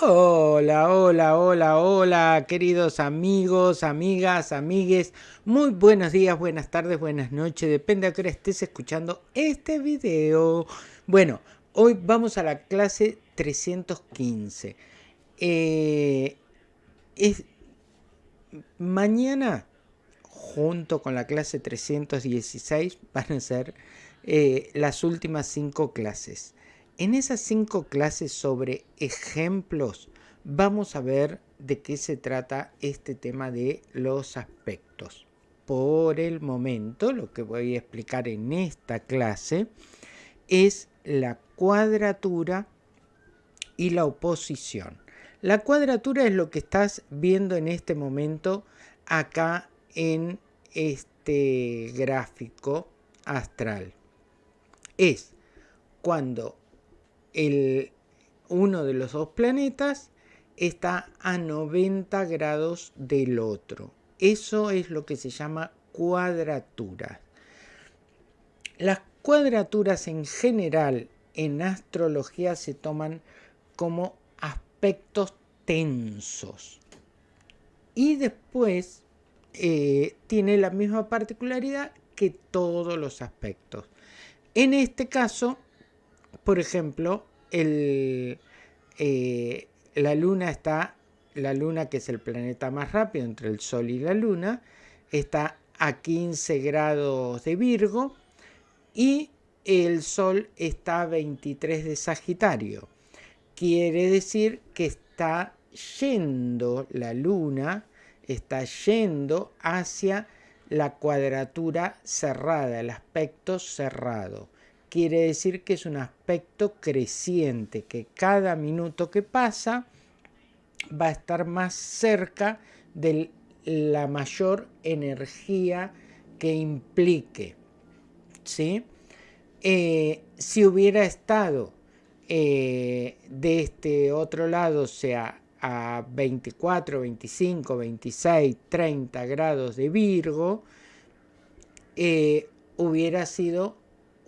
Hola, hola, hola, hola, queridos amigos, amigas, amigues. Muy buenos días, buenas tardes, buenas noches. Depende a qué hora estés escuchando este video. Bueno, hoy vamos a la clase 315. Eh, es, mañana, junto con la clase 316, van a ser eh, las últimas cinco clases. En esas cinco clases sobre ejemplos vamos a ver de qué se trata este tema de los aspectos. Por el momento, lo que voy a explicar en esta clase es la cuadratura y la oposición. La cuadratura es lo que estás viendo en este momento acá en este gráfico astral. Es cuando el, uno de los dos planetas está a 90 grados del otro. Eso es lo que se llama cuadratura. Las cuadraturas en general en astrología se toman como aspectos tensos. Y después eh, tiene la misma particularidad que todos los aspectos. En este caso, por ejemplo, eh, la luna está, la luna que es el planeta más rápido entre el Sol y la luna, está a 15 grados de Virgo y el Sol está a 23 de Sagitario. Quiere decir que está yendo la luna, está yendo hacia la cuadratura cerrada, el aspecto cerrado quiere decir que es un aspecto creciente, que cada minuto que pasa va a estar más cerca de la mayor energía que implique. ¿sí? Eh, si hubiera estado eh, de este otro lado, o sea, a 24, 25, 26, 30 grados de Virgo, eh, hubiera sido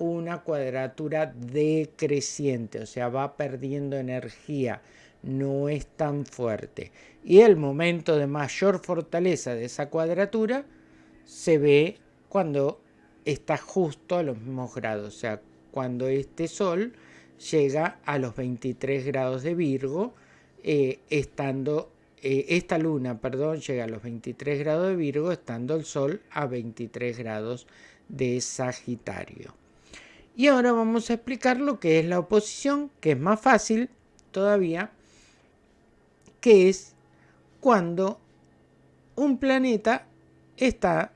una cuadratura decreciente, o sea, va perdiendo energía, no es tan fuerte. Y el momento de mayor fortaleza de esa cuadratura se ve cuando está justo a los mismos grados, o sea, cuando este Sol llega a los 23 grados de Virgo, eh, estando eh, esta luna, perdón, llega a los 23 grados de Virgo, estando el Sol a 23 grados de Sagitario. Y ahora vamos a explicar lo que es la oposición, que es más fácil todavía, que es cuando un planeta está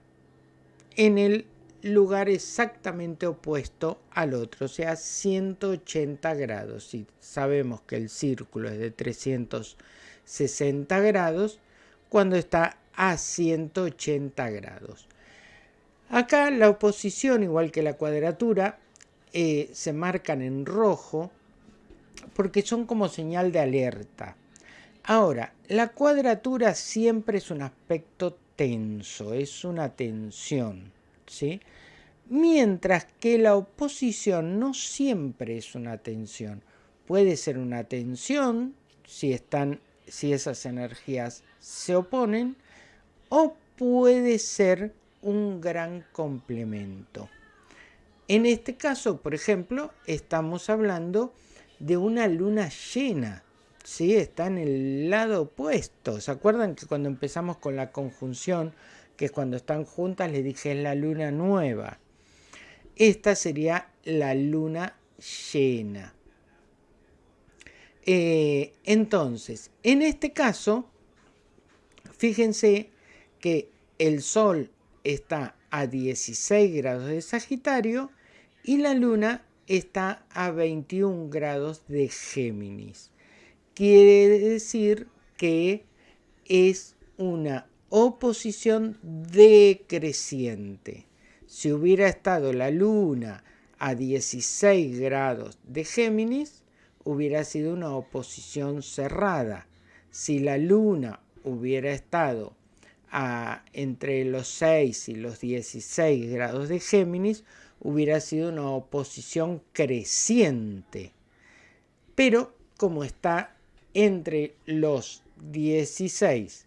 en el lugar exactamente opuesto al otro, o sea, 180 grados. Si sabemos que el círculo es de 360 grados, cuando está a 180 grados. Acá la oposición, igual que la cuadratura, eh, se marcan en rojo porque son como señal de alerta. Ahora, la cuadratura siempre es un aspecto tenso, es una tensión, ¿sí? Mientras que la oposición no siempre es una tensión. Puede ser una tensión si, están, si esas energías se oponen o puede ser un gran complemento. En este caso, por ejemplo, estamos hablando de una luna llena. ¿sí? Está en el lado opuesto. ¿Se acuerdan que cuando empezamos con la conjunción, que es cuando están juntas, les dije es la luna nueva? Esta sería la luna llena. Eh, entonces, en este caso, fíjense que el Sol está a 16 grados de Sagitario y la Luna está a 21 grados de Géminis. Quiere decir que es una oposición decreciente. Si hubiera estado la Luna a 16 grados de Géminis, hubiera sido una oposición cerrada. Si la Luna hubiera estado entre los 6 y los 16 grados de Géminis, hubiera sido una oposición creciente. Pero como está entre los 16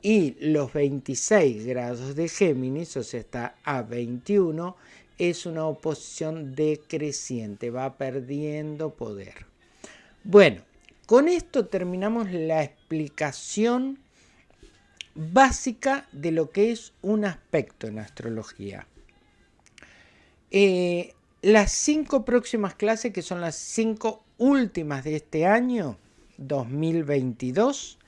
y los 26 grados de Géminis, o sea, está a 21, es una oposición decreciente, va perdiendo poder. Bueno, con esto terminamos la explicación básica de lo que es un aspecto en astrología. Eh, las cinco próximas clases, que son las cinco últimas de este año, 2022,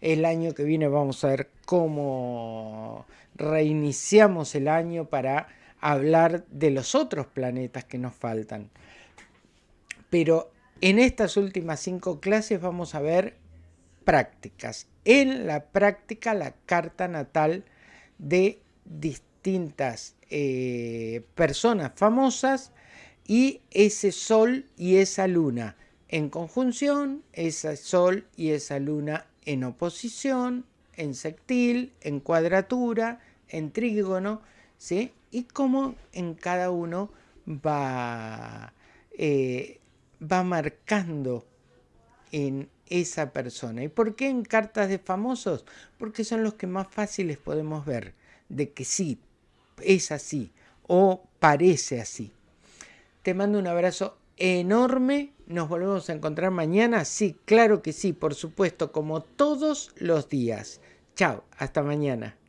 el año que viene vamos a ver cómo reiniciamos el año para hablar de los otros planetas que nos faltan. Pero en estas últimas cinco clases vamos a ver prácticas. En la práctica la carta natal de distintas eh, personas famosas y ese sol y esa luna en conjunción, ese sol y esa luna en oposición, en sectil, en cuadratura, en trígono, ¿sí? Y cómo en cada uno va, eh, va marcando en esa persona. ¿Y por qué en cartas de famosos? Porque son los que más fáciles podemos ver de que sí, es así o parece así. Te mando un abrazo enorme. Nos volvemos a encontrar mañana. Sí, claro que sí, por supuesto, como todos los días. Chao, hasta mañana.